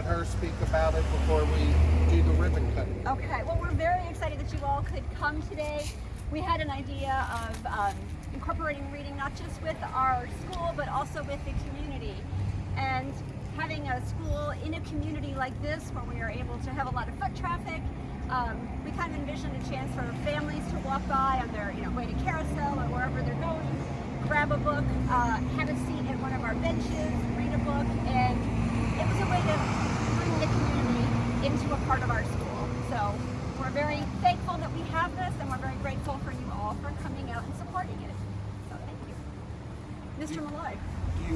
let her speak about it before we do the ribbon cutting. Okay, well, we're very excited that you all could come today. We had an idea of um, incorporating reading not just with our school, but also with the community. And having a school in a community like this, where we are able to have a lot of foot traffic, um, we kind of envisioned a chance for families to walk by on their, you know, way to carousel or wherever they're going, grab a book, uh, have a seat at one of our benches, read a book, and it was a way to bring the community a part of our school. So we're very thankful that we have this, and we're very grateful for you all for coming out and supporting it. So thank you. Mr. Malloy.